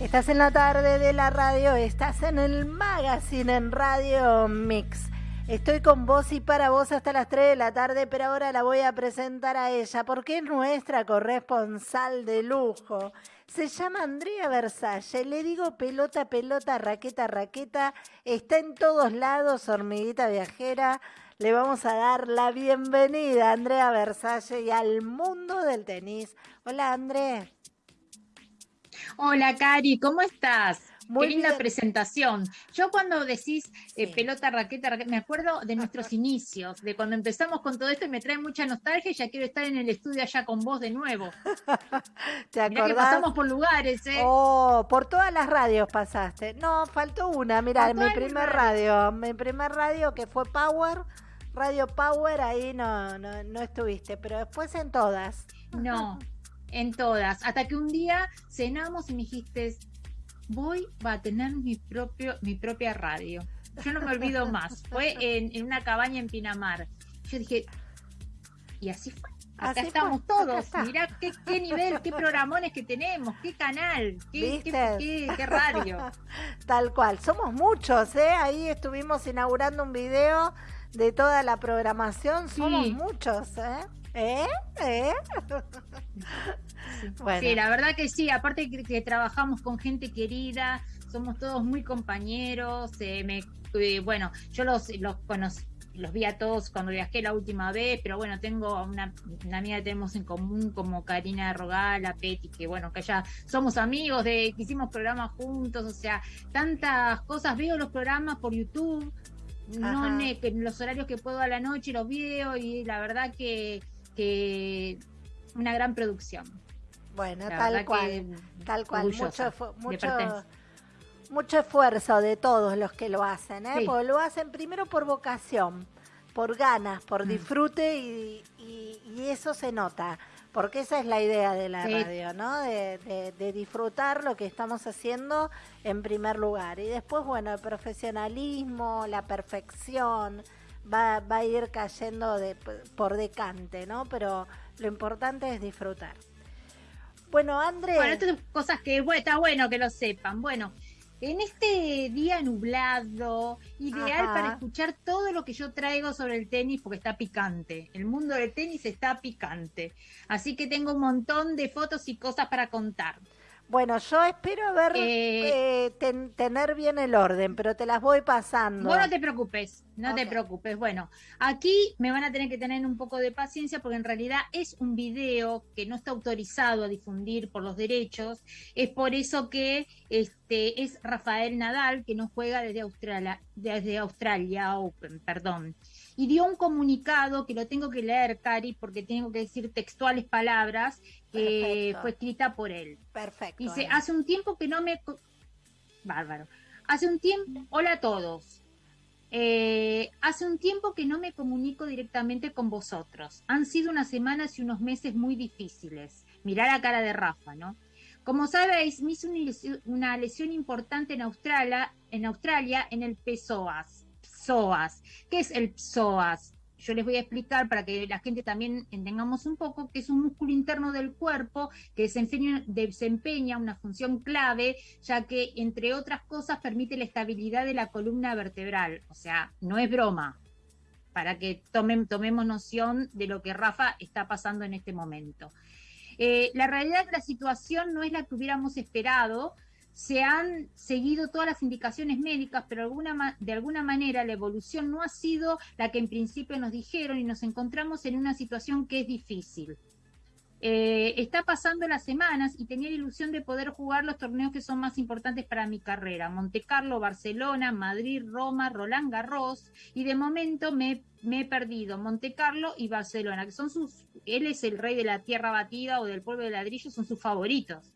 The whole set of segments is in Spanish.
Estás en la tarde de la radio, estás en el magazine en Radio Mix. Estoy con vos y para vos hasta las 3 de la tarde, pero ahora la voy a presentar a ella porque es nuestra corresponsal de lujo. Se llama Andrea Versalle, le digo pelota, pelota, raqueta, raqueta, está en todos lados, hormiguita viajera. Le vamos a dar la bienvenida a Andrea Versalle y al mundo del tenis. Hola, Andrea. Hola, Cari, ¿cómo estás? Muy Qué linda presentación. Yo cuando decís eh, pelota, raqueta, raqueta, me acuerdo de nuestros inicios, de cuando empezamos con todo esto y me trae mucha nostalgia y ya quiero estar en el estudio allá con vos de nuevo. ¿Te acordás? que pasamos por lugares, ¿eh? Oh, por todas las radios pasaste. No, faltó una, mira, mi primer radio, mi primer radio que fue Power, Radio Power, ahí no, no, no estuviste, pero después en todas. No, en todas. Hasta que un día cenamos y me dijiste, voy a tener mi, propio, mi propia radio. Yo no me olvido más. Fue en, una cabaña en Pinamar. Yo dije, y así fue. Acá estamos todos. Mirá qué, nivel, qué programones que tenemos, qué canal, qué, qué, radio. Tal cual. Somos muchos, ¿eh? Ahí estuvimos inaugurando un video de toda la programación. Somos muchos, ¿eh? ¿Eh? ¿Eh? Sí, la verdad que sí, aparte que, trabajamos con gente querida, somos todos muy compañeros, eh, me, eh, bueno, yo los, los conocí, los vi a todos cuando viajé la última vez, pero bueno, tengo una, una amiga que tenemos en común como Karina Rogala, Peti, que bueno, que ya somos amigos, de que hicimos programas juntos, o sea, tantas cosas, veo los programas por YouTube, no en los horarios que puedo a la noche los veo y la verdad que que una gran producción. Bueno, tal cual, tal cual, mucho, mucho, mucho esfuerzo de todos los que lo hacen, ¿eh? Porque lo hacen primero por vocación, por ganas, por mm. disfrute y, eso se nota, porque esa es la idea de la radio, ¿no? De, de, disfrutar lo que estamos haciendo en primer lugar. Y después, bueno, el profesionalismo, la perfección, va, va a ir cayendo de, por decante, ¿no? Pero lo importante es disfrutar. Bueno, Andrés. Bueno, estas son cosas que está bueno que lo sepan. Bueno, en este día nublado, ideal para escuchar todo lo que yo traigo sobre el tenis porque está picante. El mundo del tenis está picante. Así que tengo un montón de fotos y cosas para contar. Bueno, yo espero ver, eh, eh, tener bien el orden, pero te las voy pasando. Vos no te preocupes, no te preocupes. Bueno, aquí me van a tener que tener un poco de paciencia porque en realidad es un video que no está autorizado a difundir por los derechos. Es por eso que este es Rafael Nadal que nos juega desde Australia, desde Australia Open, perdón y dio un comunicado que lo tengo que leer, Cari, porque tengo que decir textuales palabras que fue escrita por él. Perfecto. Dice, hace un tiempo que no me... Bárbaro. Hace un tiempo... Hola a todos. Eh, hace un tiempo que no me comunico directamente con vosotros. Han sido unas semanas y unos meses muy difíciles. Mirá la cara de Rafa, ¿no? Como sabéis, me hice una lesión, importante en Australia, en Australia, en el PSOAS. PSOAS. ¿Qué es el PSOAS? Yo les voy a explicar para que la gente también entendamos un poco que es un músculo interno del cuerpo que desempeña, una función clave, ya que, entre otras cosas, permite la estabilidad de la columna vertebral. O sea, no es broma, para que tomemos noción de lo que Rafa está pasando en este momento. Eh, la realidad de la situación no es la que hubiéramos esperado, se han seguido todas las indicaciones médicas, pero alguna, de alguna manera la evolución no ha sido la que en principio nos dijeron y nos encontramos en una situación que es difícil. Eh, está pasando las semanas y tenía la ilusión de poder jugar los torneos que son más importantes para mi carrera. Monte Carlo, Barcelona, Madrid, Roma, Roland Garros y de momento me, me he perdido Monte Carlo y Barcelona, que son sus, él es el rey de la tierra batida o del pueblo de ladrillo, son sus favoritos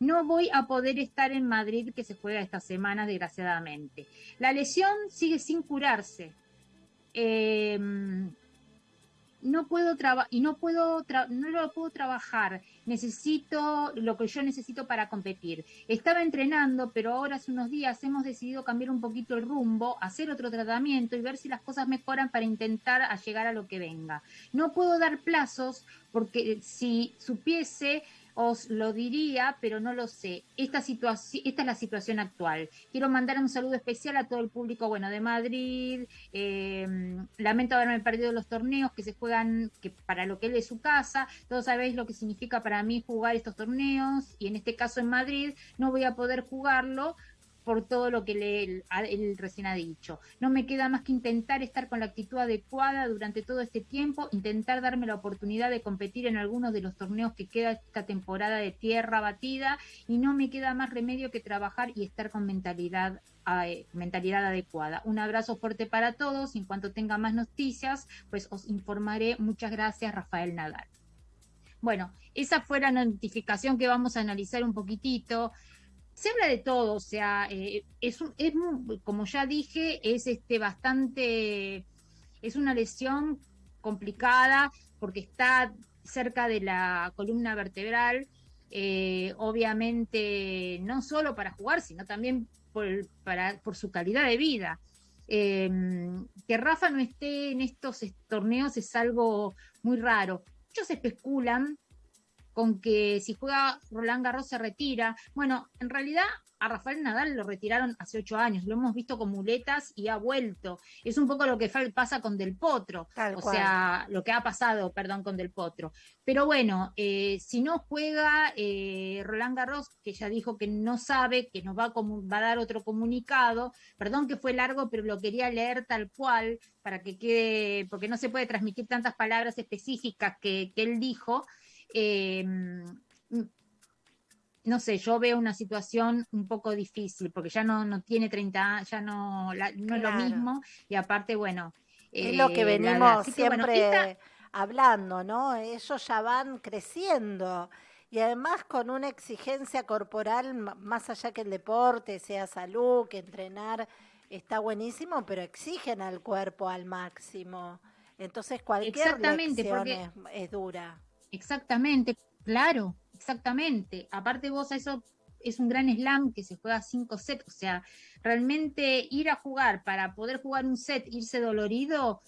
no voy a poder estar en Madrid que se juega esta semana, desgraciadamente. La lesión sigue sin curarse. Em, no puedo y no puedo no lo puedo trabajar. Necesito lo que yo necesito para competir. Estaba entrenando, pero ahora hace unos días hemos decidido cambiar un poquito el rumbo, hacer otro tratamiento y ver si las cosas mejoran para intentar llegar a lo que venga. No puedo dar plazos porque si supiese os lo diría, pero no lo sé. Esta, situación, esta es la situación actual. Quiero mandar un saludo especial a todo el público, bueno, de Madrid. Em, lamento haberme perdido los torneos que se juegan que para lo que él es su casa. Todos sabéis lo que significa para mí jugar estos torneos y en este caso en Madrid no voy a poder jugarlo por todo lo que le, él, recién ha dicho. No me queda más que intentar estar con la actitud adecuada durante todo este tiempo, intentar darme la oportunidad de competir en algunos de los torneos que queda esta temporada de tierra batida y no me queda más remedio que trabajar y estar con mentalidad eh, mentalidad adecuada. Un abrazo fuerte para todos. En cuanto tenga más noticias, pues os informaré. Muchas gracias, Rafael Nadal. Bueno, esa fue la notificación que vamos a analizar un poquitito se habla de todo, o sea, eh, es, es, como ya dije, es este bastante, es una lesión complicada porque está cerca de la columna vertebral, eh, obviamente no solo para jugar, sino también por, para, su calidad de vida. Em, que Rafa no esté en estos torneos es algo muy raro. Muchos especulan con que si juega Roland Garros se retira. Bueno, en realidad a Rafael Nadal lo retiraron hace ocho años, lo hemos visto con muletas y ha vuelto. Es un poco lo que pasa con Del Potro, o sea, lo que ha pasado, perdón, con Del Potro. Pero bueno, eh, si no juega eh, Roland Garros, que ya dijo que no sabe, que nos va a, va a dar otro comunicado, perdón que fue largo, pero lo quería leer tal cual para que quede, porque no se puede transmitir tantas palabras específicas que, que él dijo. Eh, no sé, yo veo una situación un poco difícil, porque ya no, no tiene 30 años, ya no, no es lo mismo, y aparte, bueno. Es lo que eh, venimos siempre hablando, ¿no? Ellos ya van creciendo y además con una exigencia corporal más allá que el deporte, sea salud, que entrenar, está buenísimo, pero exigen al cuerpo al máximo. Entonces cualquier lección es dura. Exactamente, claro, exactamente. Aparte vos, eso es un gran slam que se juega cinco sets, o sea, realmente ir a jugar para poder jugar un set, irse dolorido,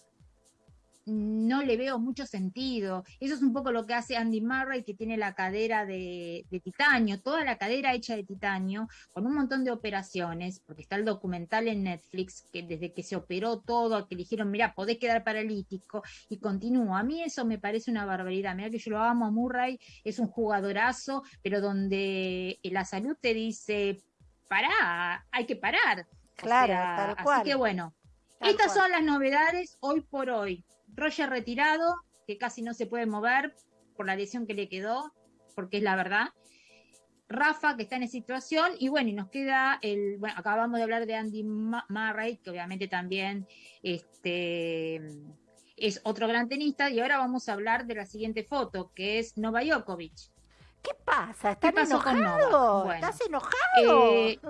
no le veo mucho sentido. Eso es un poco lo que hace Andy Murray, que tiene la cadera de, titanio, toda la cadera hecha de titanio, con un montón de operaciones, porque está el documental en Netflix, que desde que se operó todo, que le dijeron, mira, podés quedar paralítico, y continúa. A mí eso me parece una barbaridad. Mira que yo lo amo a Murray, es un jugadorazo, pero donde la salud te dice, pará, hay que parar. Claro, tal cual. Así que bueno, estas son las novedades hoy por hoy. Roger retirado, que casi no se puede mover por la lesión que le quedó, porque es la verdad. Rafa, que está en esa situación, y bueno, y nos queda el, bueno, acabamos de hablar de Andy Murray, que obviamente también este, es otro gran tenista, y ahora vamos a hablar de la siguiente foto, que es Nova Djokovic. ¿Qué pasa? ¿Estás enojado? ¿Estás enojado? Eh,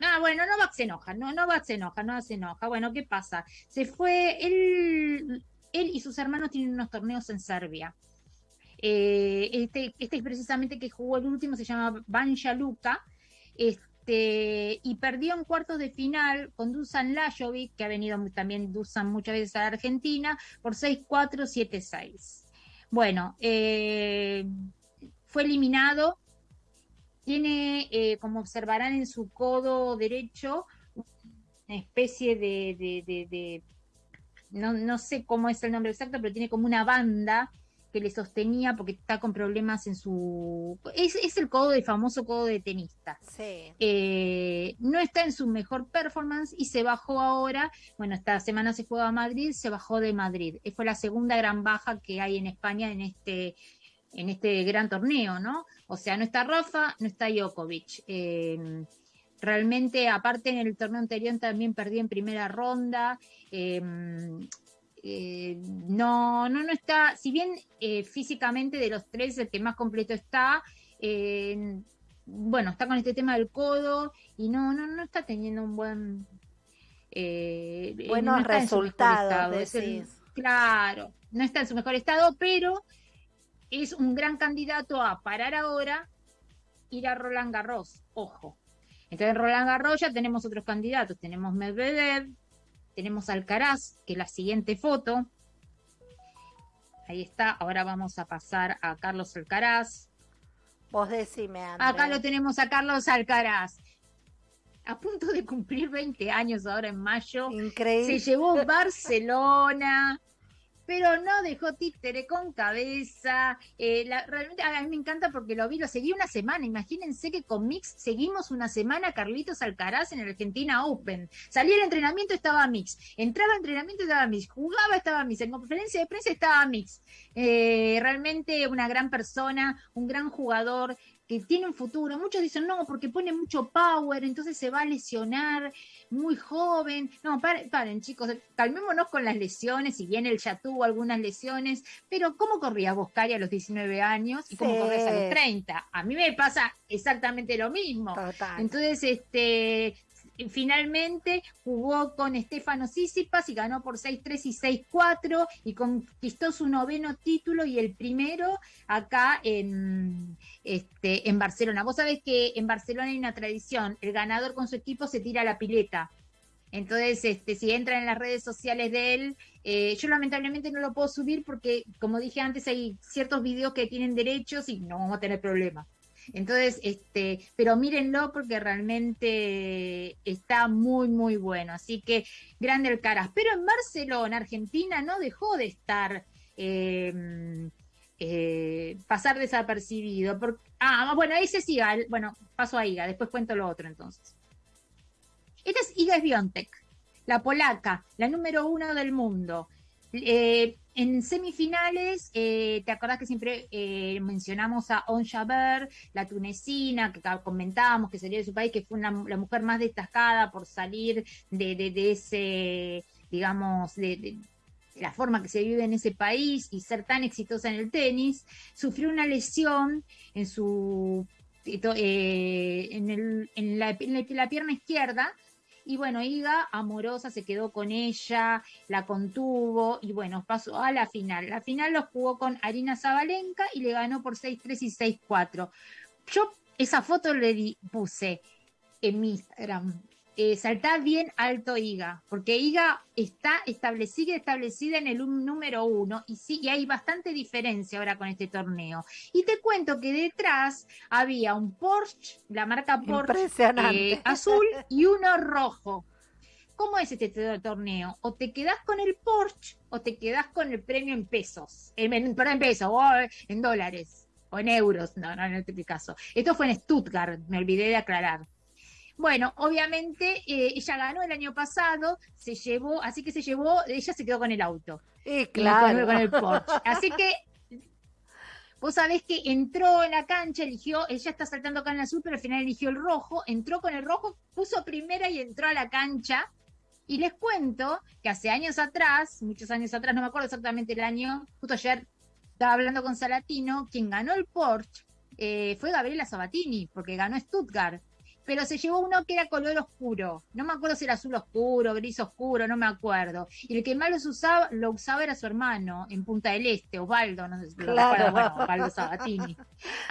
no, bueno, no va se enoja, no, no va se enoja, no se enoja. Bueno, ¿qué pasa? Se fue, él, él y sus hermanos tienen unos torneos en Serbia. Eh, este, este precisamente que jugó el último se llama Banja Luka. Este, y perdió en cuartos de final con Dusan Lajovic, que ha venido también Dusan muchas veces a Argentina, por 6-4, 7-6. Bueno, eh, fue eliminado tiene, eh, como observarán en su codo derecho, una especie de, de, no, no, sé cómo es el nombre exacto, pero tiene como una banda que le sostenía porque está con problemas en su... Es, es el codo de famoso codo de tenista. Sí. Eh, no está en su mejor performance y se bajó ahora, bueno, esta semana se juega a Madrid, se bajó de Madrid. Fue la segunda gran baja que hay en España en este, en este gran torneo, ¿no? O sea, no está Rafa, no está Djokovic. Eh, realmente, aparte en el torneo anterior también perdí en primera ronda. Eh, eh, no, no, no está, si bien físicamente de los tres el que más completo está, bueno, está con este tema del codo y no, no, no está teniendo un buen... Buenos resultados. claro, no está en su mejor estado, pero es un gran candidato a parar ahora, ir a Roland Garros, ojo. Entonces en Roland Garros ya tenemos otros candidatos, tenemos Medvedev, tenemos Alcaraz, que es la siguiente foto. Ahí está, ahora vamos a pasar a Carlos Alcaraz. Vos decime, Acá lo tenemos a Carlos Alcaraz. A punto de cumplir 20 años ahora en mayo. Increíble. Se llevó Barcelona, pero no dejó títere con cabeza. Eh, realmente a mí me encanta porque lo vi, lo seguí una semana. Imagínense que con Mix seguimos una semana Carlitos Alcaraz en el Argentina Open. Salía el entrenamiento, estaba Mix. Entraba al entrenamiento, estaba Mix. Jugaba, estaba Mix. En conferencia de prensa estaba Mix. Eh, realmente una gran persona, un gran jugador que tiene un futuro. Muchos dicen, no, porque pone mucho power, entonces se va a lesionar muy joven. No, paren, chicos, calmémonos con las lesiones, si bien él ya tuvo algunas lesiones, pero ¿cómo corría Boscari a los 19 años y cómo corría a los 30? A mí me pasa exactamente lo mismo. Entonces, este, finalmente jugó con Estefano Sisipas y ganó por 6-3 y 6-4 y conquistó su noveno título y el primero acá en, este, en Barcelona. Vos sabés que en Barcelona hay una tradición, el ganador con su equipo se tira a la pileta. Entonces, este, si entran en las redes sociales de él, eh, yo lamentablemente no lo puedo subir porque, como dije antes, hay ciertos videos que tienen derechos y no vamos a tener problemas. Entonces, este, pero mírenlo porque realmente está muy, muy bueno. Así que grande el Caras. Pero en Barcelona, Argentina, no dejó de estar, em, eh, pasar desapercibido. ah, bueno, ese sí, bueno, paso a Iga, después cuento lo otro entonces. Esta es Iga Biontech, la polaca, la número uno del mundo. Eh, en semifinales, eh, ¿te acordás que siempre eh, mencionamos a On Jaber, la tunecina, que comentábamos que salió de su país, que fue la mujer más destacada por salir de, ese, digamos, de, la forma que se vive en ese país y ser tan exitosa en el tenis, sufrió una lesión en su en, en, la, pierna izquierda y bueno, Iga, amorosa, se quedó con ella, la contuvo y bueno, pasó a la final. La final lo jugó con Arina Zabalenka y le ganó por 6-3 y 6-4. Yo esa foto le puse en mi Instagram eh, saltá bien alto IGA, porque IGA está establecida, establecida en el número uno y sí, y hay bastante diferencia ahora con este torneo. Y te cuento que detrás había un Porsche, la marca Porsche eh, azul y uno rojo. ¿Cómo es este torneo? O te quedas con el Porsche o te quedas con el premio en pesos, en, en, en pesos o en dólares o en euros. No, no, en este caso. Esto fue en Stuttgart, me olvidé de aclarar. Bueno, obviamente eh, ella ganó el año pasado, se llevó, así que se llevó, ella se quedó con el auto. Sí, claro. Con, el Porsche. Así que Vos sabés que entró en la cancha, eligió, ella está saltando acá en el azul, pero al final eligió el rojo, entró con el rojo, puso primera y entró a la cancha. Y les cuento que hace años atrás, muchos años atrás, no me acuerdo exactamente el año, justo ayer estaba hablando con Salatino, quien ganó el Porsche eh, fue Gabriela Sabatini, porque ganó Stuttgart pero se llevó uno que era color oscuro. No me acuerdo si era azul oscuro, gris oscuro, no me acuerdo. Y el que más lo usaba, lo usaba era su hermano en Punta del Este, Osvaldo, no sé si lo recuerdo, bueno, Osvaldo Sabatini.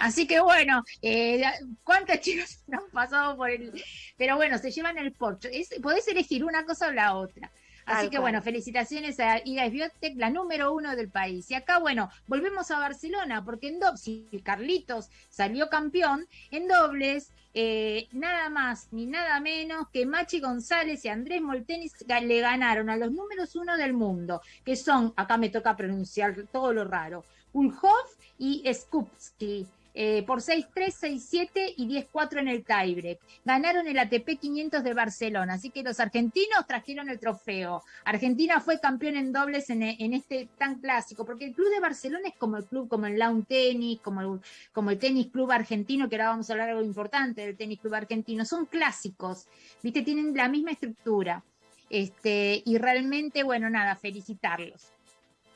Así que bueno, eh, ¿cuántas chicas han pasado por el...? Pero bueno, se llevan el porcho. podés elegir una cosa o la otra. Así que bueno, felicitaciones a Iga Biotech, la número uno del país. Y acá, bueno, volvemos a Barcelona, porque en dobles, si Carlitos salió campeón, en dobles, eh, nada más ni nada menos que Machi González y Andrés Moltenis le ganaron a los números uno del mundo, que son, acá me toca pronunciar todo lo raro, Ulhoff y Skupski. Eh, por 6-3, 6-7 y 10-4 en el tiebreak. Ganaron el ATP 500 de Barcelona, así que los argentinos trajeron el trofeo. Argentina fue campeón en dobles en, este tan clásico, porque el club de Barcelona es como el club, como el Lawn Tennis, como el, como el Tenis Club Argentino, que ahora vamos a hablar algo importante del Tenis Club Argentino. Son clásicos, ¿viste? Tienen la misma estructura. Este, y realmente, bueno, nada, felicitarlos.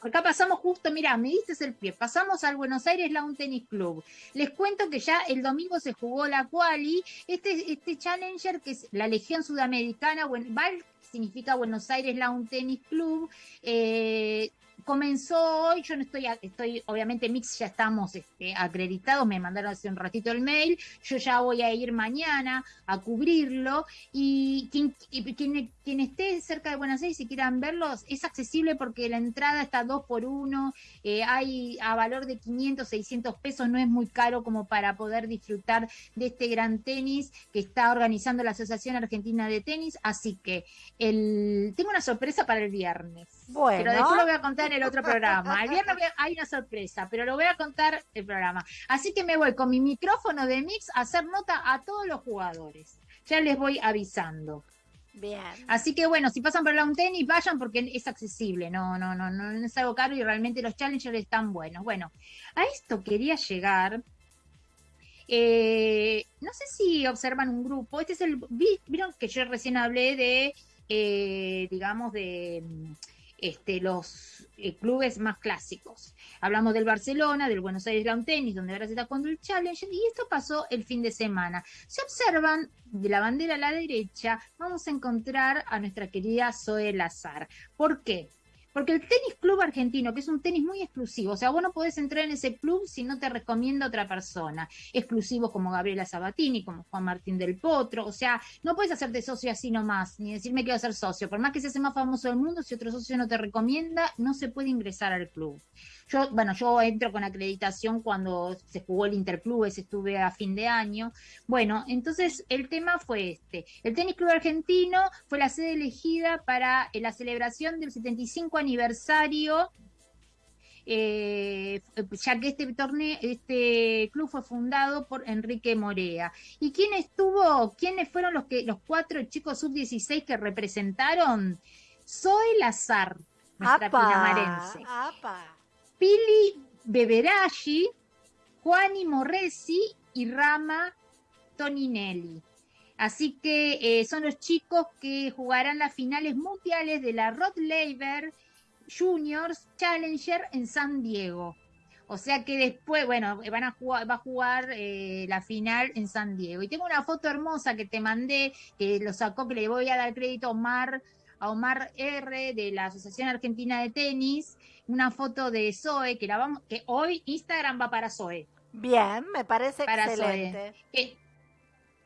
Acá pasamos justo, mira, me diste el pie, pasamos al Buenos Aires Lawn Tennis Club. Les cuento que ya el domingo se jugó la quali, este, este Challenger que es la Legión Sudamericana, bueno, significa Buenos Aires Lawn Tennis Club, eh, comenzó hoy, yo no estoy, estoy, obviamente Mix ya estamos este, acreditados, me mandaron hace un ratito el mail, yo ya voy a ir mañana a cubrirlo y quien, quien, esté cerca de Buenos Aires y quieran verlos, es accesible porque la entrada está dos por uno, eh, hay a valor de 500, 600 pesos, no es muy caro como para poder disfrutar de este gran tenis que está organizando la Asociación Argentina de Tenis, así que el, tengo una sorpresa para el viernes. Bueno. Pero después lo voy a contar en el otro programa. El viernes hay una sorpresa, pero lo voy a contar el programa. Así que me voy con mi micrófono de mix a hacer nota a todos los jugadores. Ya les voy avisando. Bien. Así que bueno, si pasan por la tenis, vayan porque es accesible, no, no, no, no, es algo caro y realmente los challengers están buenos. Bueno, a esto quería llegar. Eh, no sé si observan un grupo. Este es el. Vieron que yo recién hablé de, eh, digamos, de este, los eh, clubes más clásicos. Hablamos del Barcelona, del Buenos Aires Lawn Tennis, donde ahora se está jugando el Challenge, y esto pasó el fin de semana. Si observan de la bandera a la derecha, vamos a encontrar a nuestra querida Zoe Lazar. ¿Por qué? Porque el tenis club argentino, que es un tenis muy exclusivo, o sea, vos no podés entrar en ese club si no te recomienda otra persona. Exclusivos como Gabriela Sabatini, como Juan Martín del Potro, o sea, no puedes hacerte socio así nomás, ni decirme que a ser socio. Por más que seas el más famoso del mundo, si otro socio no te recomienda, no se puede ingresar al club. Yo, bueno, yo entro con acreditación cuando se jugó el Interclubes, estuve a fin de año. Bueno, entonces el tema fue este. El Tenis Club Argentino fue la sede elegida para la celebración del 75 aniversario eh, ya que este torneo, este club fue fundado por Enrique Morea. ¿Y quién estuvo? ¿Quiénes fueron los que los cuatro chicos sub 16 que representaron? Soy Lazar, nuestra pinamarense. Pili Beberashi, Juani Morresi y Rama Toninelli. Así que eh, son los chicos que jugarán las finales mundiales de la Rod Laver Juniors Challenger en San Diego. O sea que después, bueno, van a jugar, va a jugar eh, la final en San Diego. Y tengo una foto hermosa que te mandé, que lo sacó, que le voy a dar crédito a Omar, a Omar R de la Asociación Argentina de Tenis, una foto de Zoe, que la vamos, que hoy Instagram va para Zoe. Bien, me parece para excelente.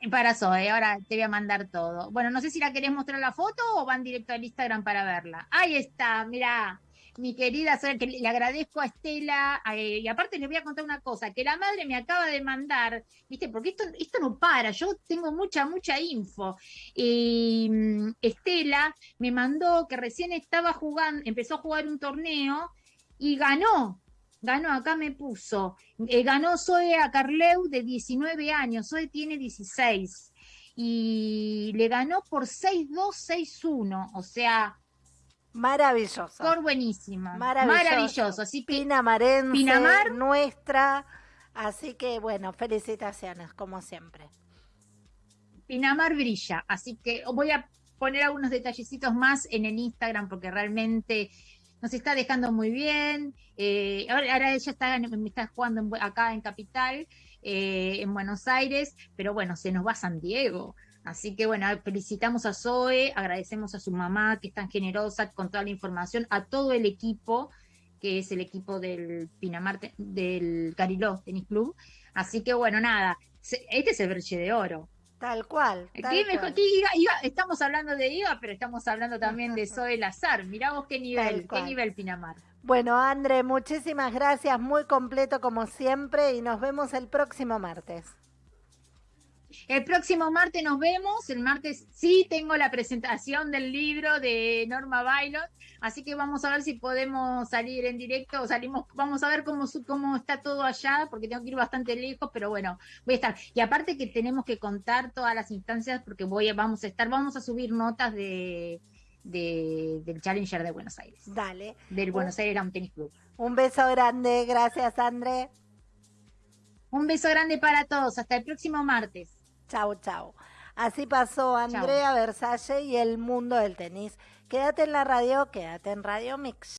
Para Zoe, ahora te voy a mandar todo. Bueno, no sé si la querés mostrar la foto o van directo al Instagram para verla. Ahí está, mira mi querida que le agradezco a Estela, y aparte les voy a contar una cosa, que la madre me acaba de mandar, viste, porque esto, esto no para, yo tengo mucha, mucha info. Mm, Estela me mandó que recién estaba jugando, empezó a jugar un torneo y ganó, ganó, acá me puso, eh, ganó Zoe a Carleu de 19 años, Zoe tiene 16 y le ganó por 6-2, 6-1, o sea, Maravilloso. Por buenísima. Maravilloso. Así que Pinamarense, Pinamar, nuestra. Así que bueno, felicitaciones, como siempre. Pinamar brilla. Así que voy a poner algunos detallecitos más en el Instagram porque realmente nos está dejando muy bien. Eh, ahora, ella está, está jugando acá en Capital, eh, en Buenos Aires, pero bueno, se nos va a San Diego. Así que bueno, felicitamos a Zoe, agradecemos a su mamá que es tan generosa con toda la información, a todo el equipo, que es el equipo del Pinamar, del Cariló Tenis Club. Así que bueno, nada, este es el breche de oro. Tal cual. estamos hablando de IVA, pero estamos hablando también de Zoe Lazar. Mirá vos qué nivel, qué nivel Pinamar. Bueno, André, muchísimas gracias, muy completo como siempre y nos vemos el próximo martes. El próximo martes nos vemos. El martes sí tengo la presentación del libro de Norma Bailot, así que vamos a ver si podemos salir en directo o salimos, vamos a ver cómo, cómo está todo allá, porque tengo que ir bastante lejos, pero bueno, voy a estar. Y aparte que tenemos que contar todas las instancias, porque voy a, vamos a estar, vamos a subir notas de, del Challenger de Buenos Aires. Dale. Del Buenos Aires Tennis Club. Un beso grande, gracias André. Un beso grande para todos, hasta el próximo martes. Chau, chau. Así pasó Andrea Versace y el mundo del tenis. Quédate en la radio, quédate en Radio Mix.